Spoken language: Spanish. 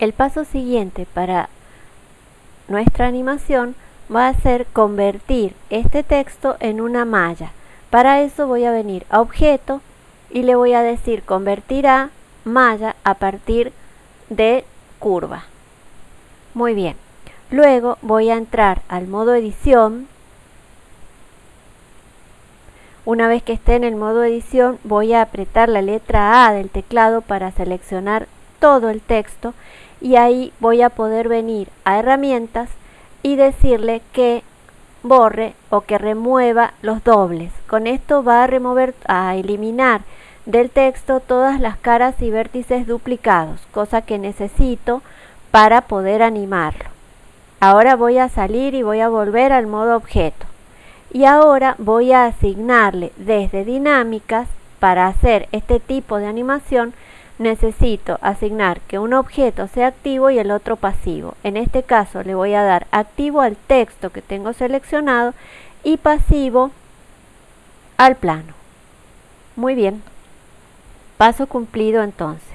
El paso siguiente para nuestra animación va a ser convertir este texto en una malla. Para eso voy a venir a objeto y le voy a decir convertir a malla a partir de curva. Muy bien. Luego voy a entrar al modo edición. Una vez que esté en el modo edición voy a apretar la letra A del teclado para seleccionar todo el texto y ahí voy a poder venir a herramientas y decirle que borre o que remueva los dobles. Con esto va a remover, a eliminar del texto todas las caras y vértices duplicados, cosa que necesito para poder animarlo. Ahora voy a salir y voy a volver al modo objeto. Y ahora voy a asignarle desde dinámicas para hacer este tipo de animación necesito asignar que un objeto sea activo y el otro pasivo. En este caso le voy a dar activo al texto que tengo seleccionado y pasivo al plano. Muy bien. Paso cumplido entonces.